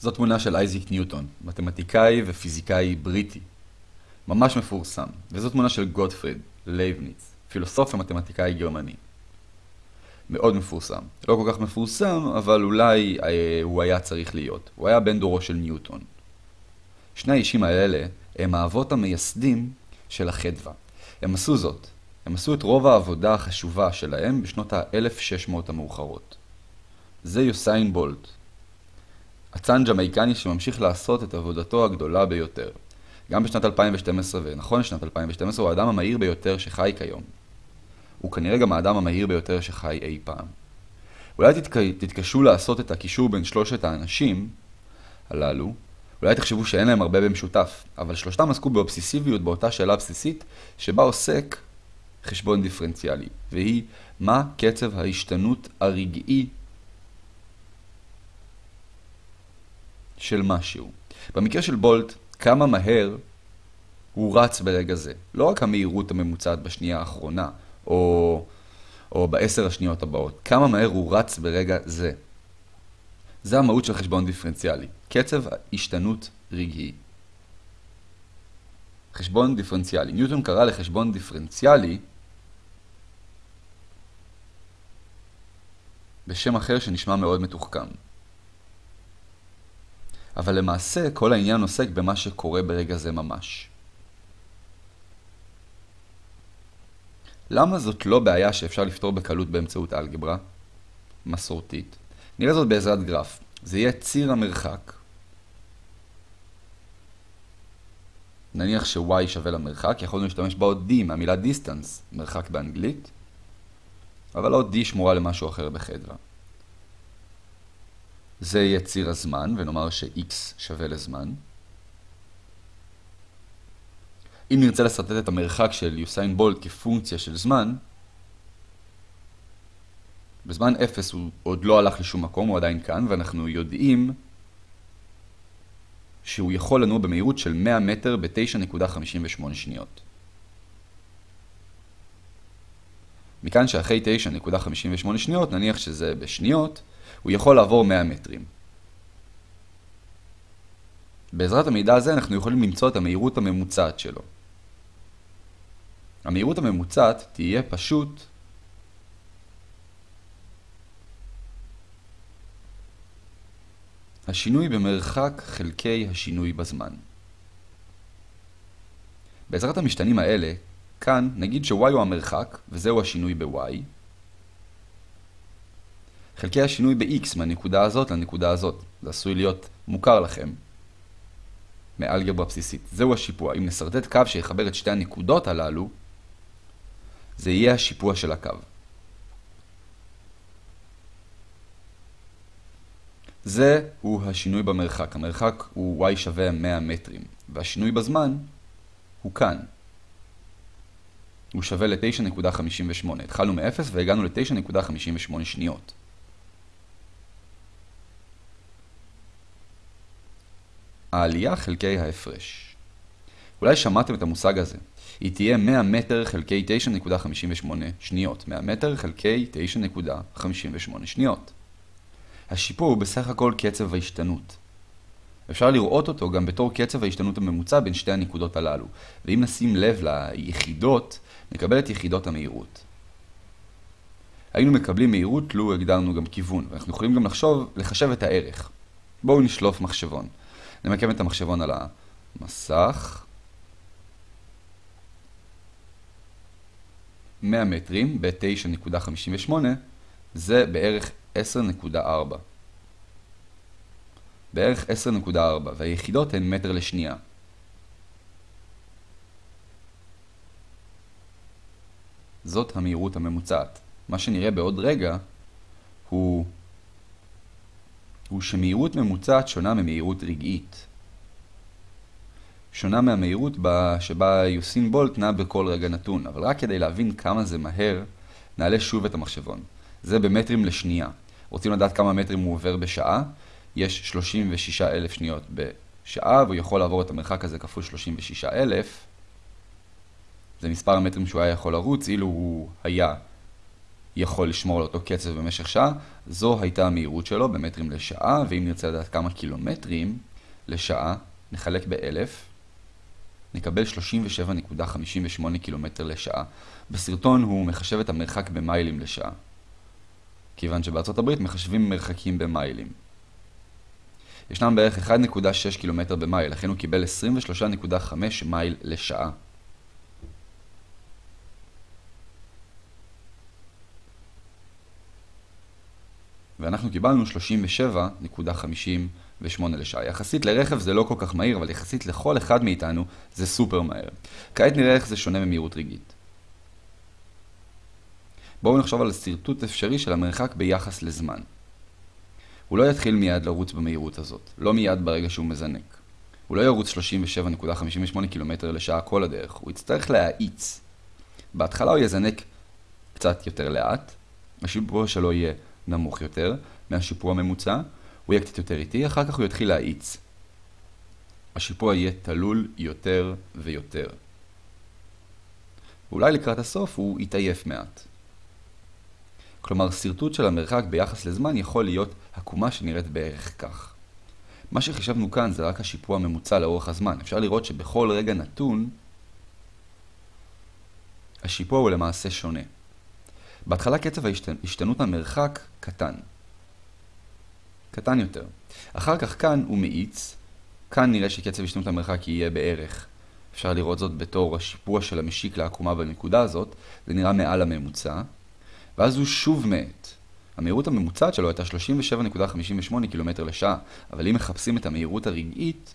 זו תמונה של אייזיק ניוטון, מתמטיקאי ופיזיקאי בריטי. ממש מפורסם. וזו תמונה של גוטפריד לייבניץ, פילוסוף ומתמטיקאי גרמני. מאוד מפורסם. לא כל כך מפורסם, אבל אולי אה, הוא היה צריך להיות. הוא היה בן דורו של ניוטון. שני האישים האלה הם האבות המייסדים של החדווה. הם עשו זאת. הם עשו את רוב העבודה החשובה שלהם בשנות ה-1600 המאוחרות. זה יוסיין בולט, אצן ג'מייקני שממשיך לעשות את עבודתו הגדולה ביותר. גם בשנת 2012, ונכון לשנת 2012, הוא האדם המהיר ביותר שחי כיום. הוא כנראה גם האדם המהיר ביותר שחי אי פעם. אולי תתק... תתקשו לעשות את הקישור בין שלושת האנשים הללו, אולי תחשבו שאין להם הרבה במשותף, אבל שלושתם עסקו באובססיביות באותה שאלה בסיסית, שבה עוסק חשבון דיפרנציאלי, והיא מה קצב ההשתנות הרגעי של משהו. במקרה של בולט, כמה מהר הוא רץ ברגע זה. לא רק המהירות הממוצעת בשנייה האחרונה, או, או בעשר השניות הבאות. כמה מהר הוא רץ ברגע זה. זה המהות של חשבון דיפרנציאלי. קצב השתנות רגעי. חשבון דיפרנציאלי. ניוטון קרא לחשבון דיפרנציאלי בשם אחר שנשמע מאוד מתוחכם. אבל למעשה כל העניין עוסק במה שקורה ברגע זה ממש. למה זאת לא בעיה שאפשר לפתור בקלות באמצעות אלגברה? מסורתית. נראה זאת בעזרת גרף. זה יהיה ציר המרחק. נניח ש-y שווה למרחק, יכולנו להשתמש באות d מהמילה distance, מרחק באנגלית, אבל האות d שמורה למשהו אחר בחדרה. זה יהיה ציר הזמן, ונאמר ש-x שווה לזמן. אם נרצה לסרטט את המרחק של יוסיין בולט כפונקציה של זמן, בזמן 0 הוא עוד לא הלך לשום מקום, הוא עדיין כאן, ואנחנו יודעים שהוא יכול לנוע במהירות של 100 מטר ב-9.58 שניות. מכאן שאחרי 9.58 שניות, נניח שזה בשניות, הוא יכול לעבור 100 מטרים. בעזרת המידע הזה אנחנו יכולים למצוא את המהירות הממוצעת שלו. המהירות הממוצעת תהיה פשוט השינוי במרחק חלקי השינוי בזמן. בעזרת המשתנים האלה, כאן נגיד ש-y הוא המרחק, וזהו השינוי ב-y, חלקי השינוי ב-x מהנקודה הזאת לנקודה הזאת. זה עשוי להיות מוכר לכם מאלגברה בסיסית. זהו השיפוע. אם נסרטט קו שיחבר את שתי הנקודות הללו, זה יהיה השיפוע של הקו. זה הוא השינוי במרחק. המרחק הוא y שווה 100 מטרים, והשינוי בזמן הוא כאן. הוא שווה ל-9.58. התחלנו מ-0 והגענו ל-9.58 שניות. העלייה חלקי ההפרש. אולי שמעתם את המושג הזה. היא תהיה 100 מטר חלקי 9.58 שניות. 100 מטר חלקי 9.58 שניות. השיפור הוא בסך הכל קצב ההשתנות. אפשר לראות אותו גם בתור קצב ההשתנות הממוצע בין שתי הנקודות הללו, ואם נשים לב ליחידות, נקבל את יחידות המהירות. היינו מקבלים מהירות לו הגדרנו גם כיוון, ואנחנו יכולים גם לחשוב, לחשב את הערך. בואו נשלוף מחשבון. נמקם את המחשבון על המסך. 100 מטרים ב-9.58 זה בערך 10.4. בערך 10.4, והיחידות הן מטר לשנייה. זאת המהירות הממוצעת. מה שנראה בעוד רגע הוא הוא שמהירות ממוצעת שונה ממהירות רגעית. שונה מהמהירות שבה יוסין בולט נע בכל רגע נתון, אבל רק כדי להבין כמה זה מהר, נעלה שוב את המחשבון. זה במטרים לשנייה. רוצים לדעת כמה מטרים הוא עובר בשעה? יש 36,000 שניות בשעה, והוא יכול לעבור את המרחק הזה כפול 36,000. זה מספר המטרים שהוא היה יכול לרוץ, אילו הוא היה יכול לשמור על אותו קצב במשך שעה, זו הייתה המהירות שלו במטרים לשעה, ואם נרצה לדעת כמה קילומטרים לשעה, נחלק באלף, נקבל 37.58 קילומטר לשעה. בסרטון הוא מחשב את המרחק במיילים לשעה. כיוון שבארצות הברית מחשבים מרחקים במיילים. ישנם בערך 1.6 קילומטר במייל, לכן הוא קיבל 23.5 מייל לשעה. ואנחנו קיבלנו 37.58 לשעה. יחסית לרכב זה לא כל כך מהיר, אבל יחסית לכל אחד מאיתנו זה סופר מהר. כעת נראה איך זה שונה ממהירות רגעית. בואו נחשוב על שרטוט אפשרי של המרחק ביחס לזמן. הוא לא יתחיל מיד לרוץ במהירות הזאת, לא מיד ברגע שהוא מזנק. הוא לא ירוץ 37.58 קילומטר לשעה כל הדרך, הוא יצטרך להאיץ. בהתחלה הוא יזנק קצת יותר לאט, השיפוע שלו יהיה נמוך יותר מהשיפוע הממוצע, הוא יהיה קצת יותר איטי, אחר כך הוא יתחיל להאיץ. השיפוע יהיה תלול יותר ויותר. ואולי לקראת הסוף הוא יתעייף מעט. כלומר, שרטוט של המרחק ביחס לזמן יכול להיות עקומה שנראית בערך כך. מה שחישבנו כאן זה רק השיפוע הממוצע לאורך הזמן. אפשר לראות שבכל רגע נתון, השיפוע הוא למעשה שונה. בהתחלה קצב השתנות המרחק קטן. קטן יותר. אחר כך כאן הוא מאיץ, כאן נראה שקצב השתנות המרחק יהיה בערך. אפשר לראות זאת בתור השיפוע של המשיק לעקומה בנקודה הזאת, זה נראה מעל הממוצע. ואז הוא שוב מאט. המהירות הממוצעת שלו הייתה 37.58 קילומטר לשעה, אבל אם מחפשים את המהירות הרגעית,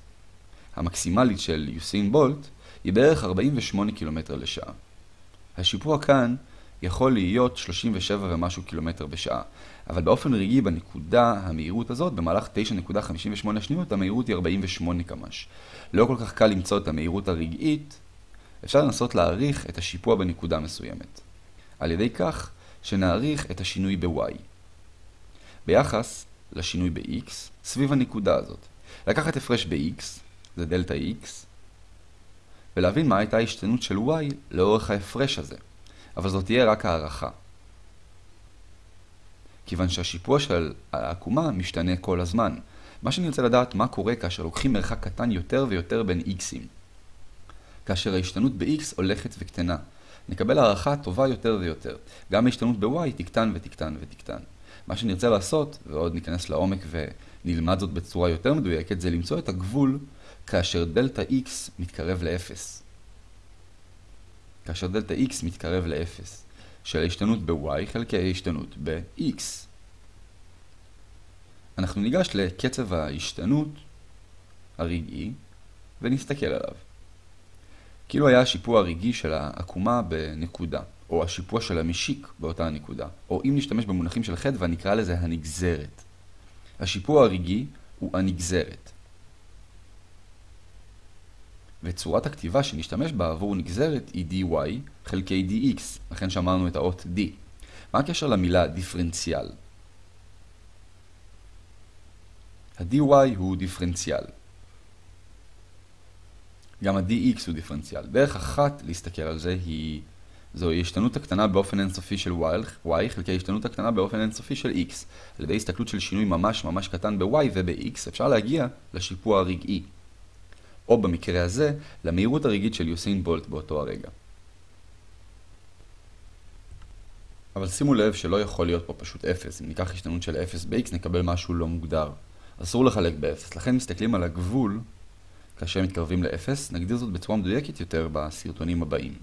המקסימלית של יוסין בולט, היא בערך 48 קילומטר לשעה. השיפוע כאן יכול להיות 37 ומשהו קילומטר בשעה, אבל באופן רגעי בנקודה המהירות הזאת, במהלך 9.58 שניות, המהירות היא 48 קמ"ש. לא כל כך קל למצוא את המהירות הרגעית, אפשר לנסות להעריך את השיפוע בנקודה מסוימת. על ידי כך, שנעריך את השינוי ב-y. ביחס לשינוי ב-x סביב הנקודה הזאת. לקחת הפרש ב-x, זה דלתה x, ולהבין מה הייתה ההשתנות של y לאורך ההפרש הזה. אבל זאת תהיה רק הערכה. כיוון שהשיפוע של העקומה משתנה כל הזמן. מה שאני רוצה לדעת מה קורה כאשר לוקחים מרחק קטן יותר ויותר בין x'ים. כאשר ההשתנות ב-x הולכת וקטנה. נקבל הערכה טובה יותר ויותר. גם ההשתנות ב-y תקטן ותקטן ותקטן. מה שנרצה לעשות, ועוד ניכנס לעומק ונלמד זאת בצורה יותר מדויקת, זה למצוא את הגבול כאשר דלתה x מתקרב ל-0. כאשר דלתה x מתקרב ל-0, של ההשתנות ב-y חלקי ההשתנות ב-x. אנחנו ניגש לקצב ההשתנות הרגעי ונסתכל עליו. כאילו היה השיפוע הרגעי של העקומה בנקודה, או השיפוע של המשיק באותה הנקודה, או אם נשתמש במונחים של חדווה נקרא לזה הנגזרת. השיפוע הרגעי הוא הנגזרת. וצורת הכתיבה שנשתמש בה עבור נגזרת היא dy חלקי dx, לכן שמרנו את האות d. מה הקשר למילה דיפרנציאל? ה-dy הוא דיפרנציאל. גם ה-dx הוא דיפרנציאל. דרך אחת להסתכל על זה היא... זוהי השתנות הקטנה באופן אינסופי של y חלקי השתנות הקטנה באופן אינסופי של x. על ידי הסתכלות של שינוי ממש ממש קטן ב-y וב-x אפשר להגיע לשיפוע הרגעי. או במקרה הזה, למהירות הרגעית של יוסיין בולט באותו הרגע. אבל שימו לב שלא יכול להיות פה פשוט 0. אם ניקח השתנות של 0 ב-x נקבל משהו לא מוגדר. אסור לחלק ב-0, לכן מסתכלים על הגבול כאשר מתקרבים ל-0, נגדיר זאת בצורה מדויקת יותר בסרטונים הבאים.